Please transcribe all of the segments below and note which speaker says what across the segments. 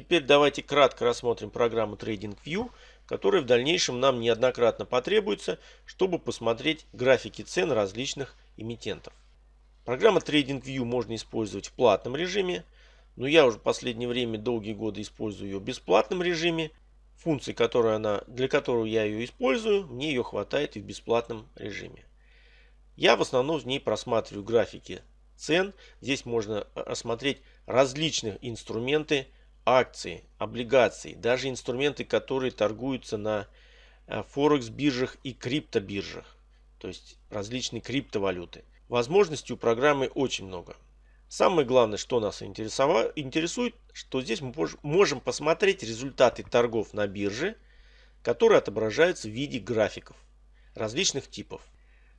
Speaker 1: Теперь давайте кратко рассмотрим программу TradingView, которая в дальнейшем нам неоднократно потребуется, чтобы посмотреть графики цен различных эмитентов. Программа TradingView можно использовать в платном режиме, но я уже в последнее время долгие годы использую ее в бесплатном режиме. Функции, которые она, для которой я ее использую, мне ее хватает и в бесплатном режиме. Я в основном в ней просматриваю графики цен. Здесь можно рассмотреть различные инструменты, акции, облигации, даже инструменты, которые торгуются на э, Форекс биржах и криптобиржах, то есть различные криптовалюты. Возможностей у программы очень много. Самое главное, что нас интересует, что здесь мы можем посмотреть результаты торгов на бирже, которые отображаются в виде графиков различных типов.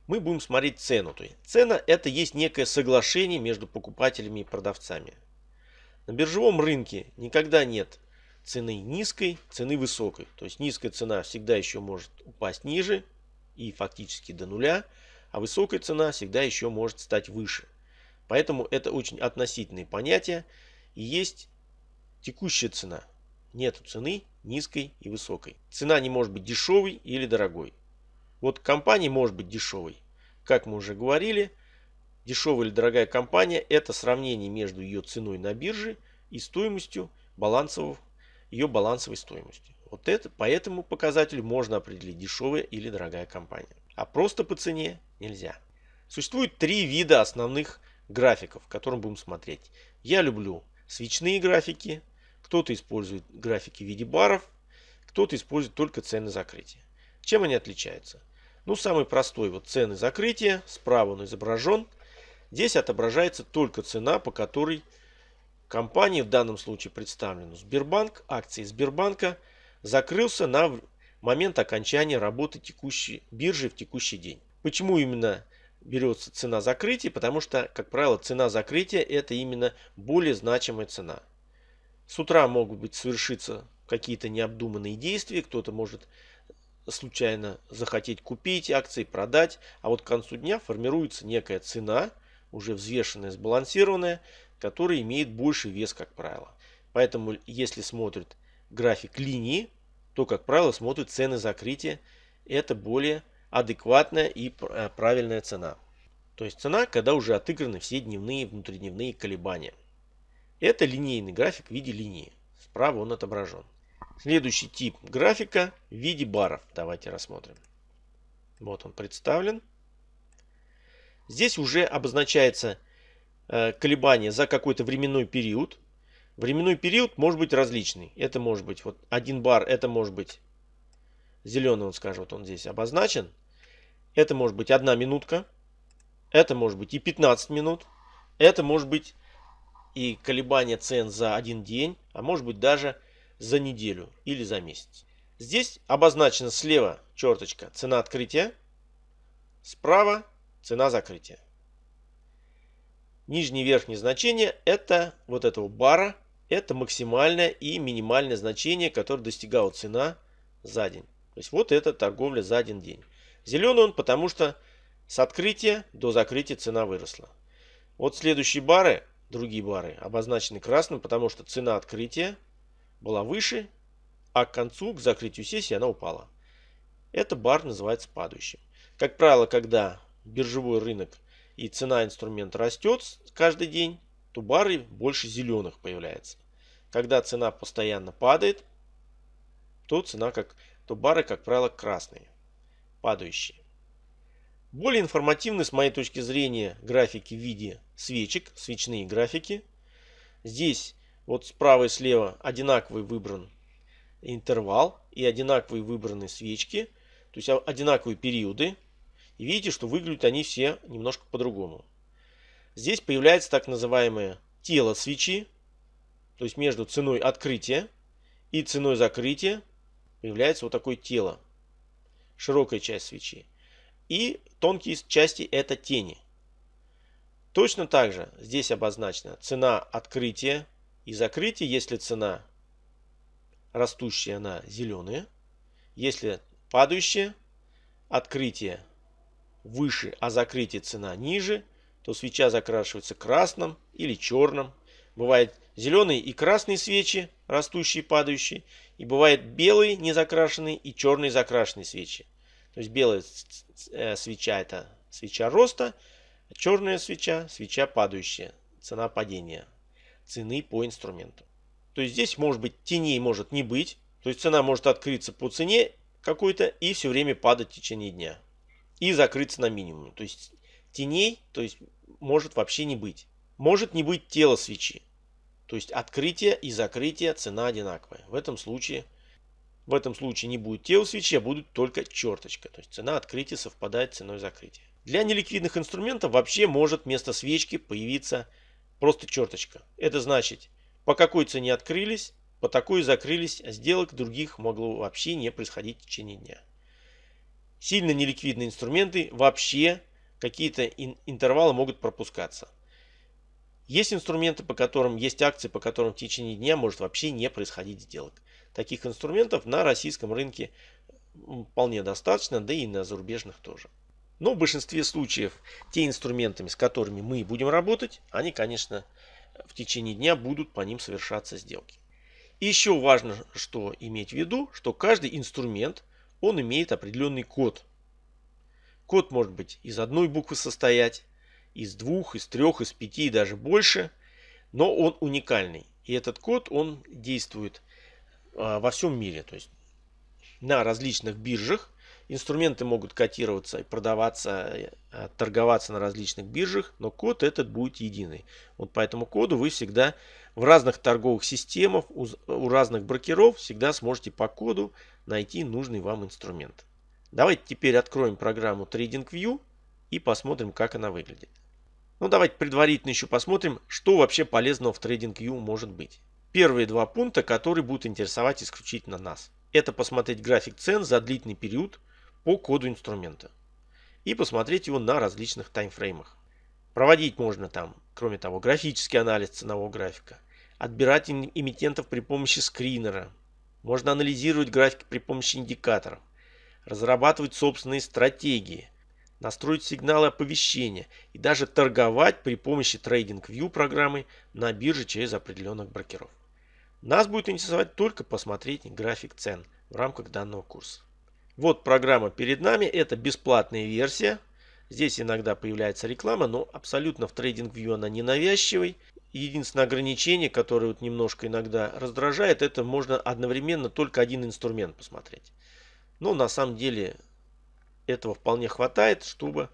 Speaker 1: Мы будем смотреть цену. То цена это есть некое соглашение между покупателями и продавцами. На биржевом рынке никогда нет цены низкой, цены высокой. То есть низкая цена всегда еще может упасть ниже и фактически до нуля, а высокая цена всегда еще может стать выше. Поэтому это очень относительные понятия. И есть текущая цена. Нет цены низкой и высокой. Цена не может быть дешевой или дорогой. Вот компания может быть дешевой. Как мы уже говорили, дешевая или дорогая компания это сравнение между ее ценой на бирже и стоимостью балансового, ее балансовой стоимостью. Вот это, по этому показателю можно определить дешевая или дорогая компания. А просто по цене нельзя. Существует три вида основных графиков, которым будем смотреть. Я люблю свечные графики, кто-то использует графики в виде баров, кто-то использует только цены закрытия. Чем они отличаются? Ну, самый простой, вот цены закрытия, справа он изображен. Здесь отображается только цена, по которой компания, в данном случае представлена Сбербанк, акции Сбербанка, закрылся на момент окончания работы текущей биржи в текущий день. Почему именно берется цена закрытия, потому что, как правило, цена закрытия это именно более значимая цена. С утра могут быть совершиться какие-то необдуманные действия, кто-то может случайно захотеть купить акции, продать, а вот к концу дня формируется некая цена, уже взвешенная, сбалансированная, которая имеет больший вес, как правило. Поэтому, если смотрит график линии, то, как правило, смотрит цены закрытия. Это более адекватная и э, правильная цена. То есть цена, когда уже отыграны все дневные внутридневные колебания. Это линейный график в виде линии. Справа он отображен. Следующий тип графика в виде баров. Давайте рассмотрим. Вот он представлен. Здесь уже обозначается э, колебание за какой-то временной период. Временной период может быть различный. Это может быть вот один бар, это может быть зеленый, он скажет, вот он здесь обозначен. Это может быть одна минутка. Это может быть и 15 минут. Это может быть и колебания цен за один день, а может быть даже за неделю или за месяц. Здесь обозначена слева черточка цена открытия, справа цена закрытия. Нижнее и верхнее значение это вот этого бара, это максимальное и минимальное значение, которое достигала цена за день. То есть вот это торговля за один день. Зеленый он, потому что с открытия до закрытия цена выросла. Вот следующие бары, другие бары, обозначены красным, потому что цена открытия была выше, а к концу, к закрытию сессии она упала. Это бар называется падающим. Как правило, когда биржевой рынок и цена инструмента растет каждый день, то бары больше зеленых появляется. Когда цена постоянно падает, то цена как то бары, как правило, красные падающие. Более информативны с моей точки зрения графики в виде свечек, свечные графики. Здесь вот справа и слева одинаковый выбран интервал и одинаковые выбраны свечки, то есть одинаковые периоды. И видите, что выглядят они все немножко по-другому. Здесь появляется так называемое тело свечи, то есть между ценой открытия и ценой закрытия появляется вот такое тело широкая часть свечи. И тонкие части это тени. Точно так же здесь обозначена цена открытия и закрытия, если цена растущая, она зеленая. Если падающая, открытие выше, а закрытие цена ниже, то свеча закрашивается красным или черным. Бывает зеленые и красные свечи растущие и падающие. И бывают белые незакрашенные и черные закрашенные свечи. То есть белая э, свеча это свеча роста, а черная свеча свеча падающая. Цена падения. Цены по инструменту. То есть здесь может быть теней может не быть. То есть цена может открыться по цене какой-то и все время падать в течение дня. И закрыться на минимум. То есть теней то есть может вообще не быть. Может не быть тела свечи. То есть открытие и закрытие цена одинаковая. В этом случае в этом случае не будет тела свечи, а будет только черточка. То есть цена открытия совпадает с ценой закрытия. Для неликвидных инструментов вообще может вместо свечки появиться просто черточка. Это значит, по какой цене открылись, по такой закрылись, а сделок других могло вообще не происходить в течение дня. Сильно неликвидные инструменты вообще какие-то интервалы могут пропускаться. Есть инструменты, по которым есть акции, по которым в течение дня может вообще не происходить сделок. Таких инструментов на российском рынке вполне достаточно, да и на зарубежных тоже. Но в большинстве случаев те инструментами, с которыми мы будем работать, они, конечно, в течение дня будут по ним совершаться сделки. И еще важно, что иметь в виду, что каждый инструмент, он имеет определенный код. Код может быть из одной буквы состоять, из двух, из трех, из пяти и даже больше, но он уникальный. И этот код, он действует а, во всем мире. То есть на различных биржах инструменты могут котироваться и продаваться, а, торговаться на различных биржах, но код этот будет единый. Вот по этому коду вы всегда в разных торговых системах, у разных брокеров всегда сможете по коду найти нужный вам инструмент. Давайте теперь откроем программу TradingView и посмотрим, как она выглядит. Ну, давайте предварительно еще посмотрим, что вообще полезного в TradingView может быть первые два пункта, которые будут интересовать исключительно нас. Это посмотреть график цен за длительный период по коду инструмента. И посмотреть его на различных таймфреймах. Проводить можно там, кроме того, графический анализ ценового графика. Отбирать эмитентов при помощи скринера. Можно анализировать графики при помощи индикаторов. Разрабатывать собственные стратегии настроить сигналы оповещения и даже торговать при помощи TradingView программы на бирже через определенных брокеров. Нас будет интересовать только посмотреть график цен в рамках данного курса. Вот программа перед нами. Это бесплатная версия. Здесь иногда появляется реклама, но абсолютно в TradingView она не навязчивый. Единственное ограничение, которое вот немножко иногда раздражает, это можно одновременно только один инструмент посмотреть. Но на самом деле этого вполне хватает, чтобы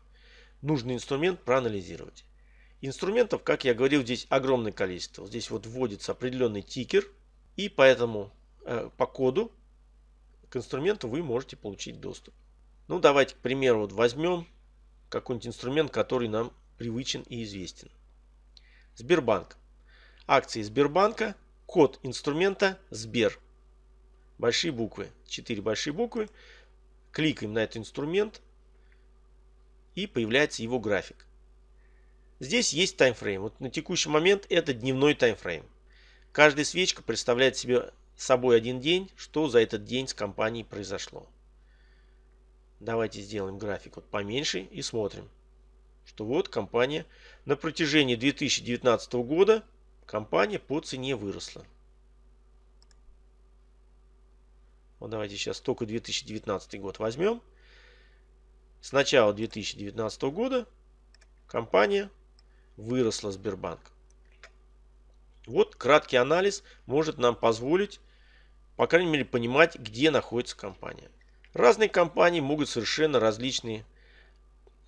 Speaker 1: нужный инструмент проанализировать. Инструментов, как я говорил, здесь огромное количество. Здесь вот вводится определенный тикер. И поэтому э, по коду к инструменту вы можете получить доступ. Ну давайте, к примеру, вот возьмем какой-нибудь инструмент, который нам привычен и известен. Сбербанк. Акции Сбербанка. Код инструмента Сбер. Большие буквы. Четыре большие буквы. Кликаем на этот инструмент. И появляется его график. Здесь есть таймфрейм. Вот на текущий момент это дневной таймфрейм. Каждая свечка представляет себе собой один день, что за этот день с компанией произошло. Давайте сделаем график вот поменьше и смотрим, что вот компания на протяжении 2019 года компания по цене выросла. Вот давайте сейчас только 2019 год возьмем. С начала 2019 года компания выросла Сбербанк. Вот краткий анализ может нам позволить, по крайней мере, понимать, где находится компания. Разные компании могут совершенно различные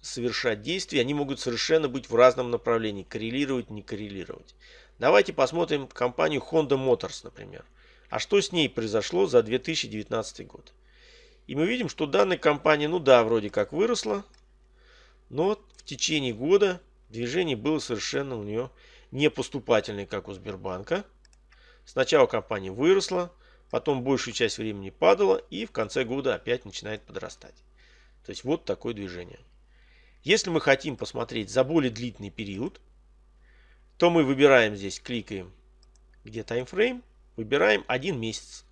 Speaker 1: совершать действия, они могут совершенно быть в разном направлении, коррелировать, не коррелировать. Давайте посмотрим компанию Honda Motors, например. А что с ней произошло за 2019 год? И мы видим, что данная компания, ну да, вроде как выросла, но в течение года движение было совершенно у нее не поступательный, как у Сбербанка. Сначала компания выросла, потом большую часть времени падала и в конце года опять начинает подрастать. То есть вот такое движение. Если мы хотим посмотреть за более длительный период, то мы выбираем здесь, кликаем где таймфрейм, выбираем один месяц.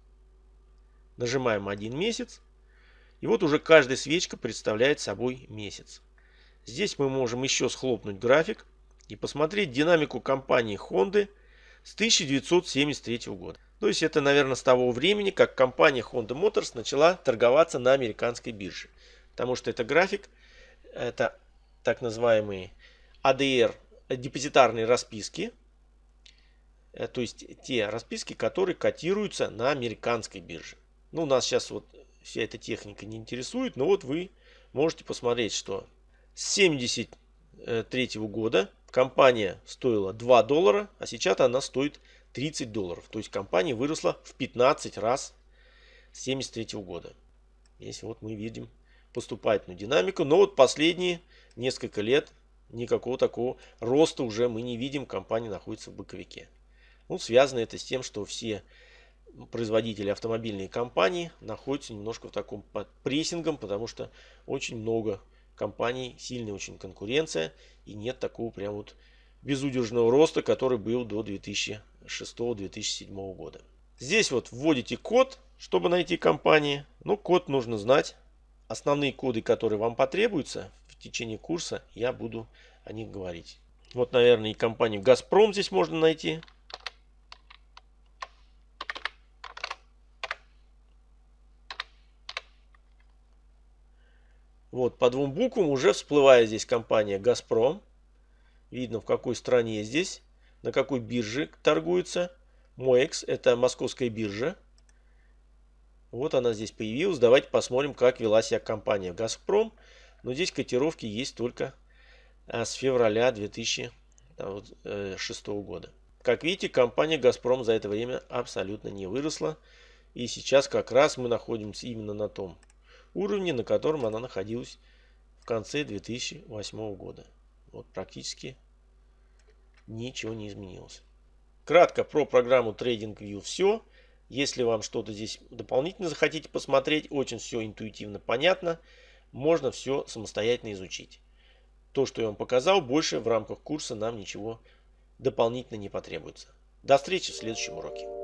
Speaker 1: Нажимаем один месяц. И вот уже каждая свечка представляет собой месяц. Здесь мы можем еще схлопнуть график и посмотреть динамику компании Honda с 1973 года. То есть это, наверное, с того времени, как компания Honda Motors начала торговаться на американской бирже. Потому что это график, это так называемые ADR, депозитарные расписки. Э, то есть те расписки, которые котируются на американской бирже. Ну, нас сейчас вот вся эта техника не интересует, но вот вы можете посмотреть, что с 73 года компания стоила 2 доллара, а сейчас она стоит 30 долларов. То есть компания выросла в 15 раз с 73 года. Здесь вот мы видим поступательную динамику. Но вот последние несколько лет никакого такого роста уже мы не видим. Компания находится в боковике. Ну, связано это с тем, что все производители автомобильной компании находятся немножко в таком под прессингом, потому что очень много компаний, сильная очень конкуренция и нет такого прям вот безудержного роста, который был до 2006-2007 года. Здесь вот вводите код, чтобы найти компании. Ну, код нужно знать. Основные коды, которые вам потребуются в течение курса, я буду о них говорить. Вот, наверное, и компанию «Газпром» здесь можно найти. Вот, по двум буквам уже всплывает здесь компания «Газпром». Видно, в какой стране здесь, на какой бирже торгуется. MOEX – это московская биржа. Вот она здесь появилась. Давайте посмотрим, как вела себя компания «Газпром». Но здесь котировки есть только а, с февраля 2006 э, года. Как видите, компания «Газпром» за это время абсолютно не выросла. И сейчас как раз мы находимся именно на том уровне, на котором она находилась в конце 2008 года. Вот практически ничего не изменилось. Кратко про программу TradingView все. Если вам что-то здесь дополнительно захотите посмотреть, очень все интуитивно понятно, можно все самостоятельно изучить. То, что я вам показал, больше в рамках курса нам ничего дополнительно не потребуется. До встречи в следующем уроке.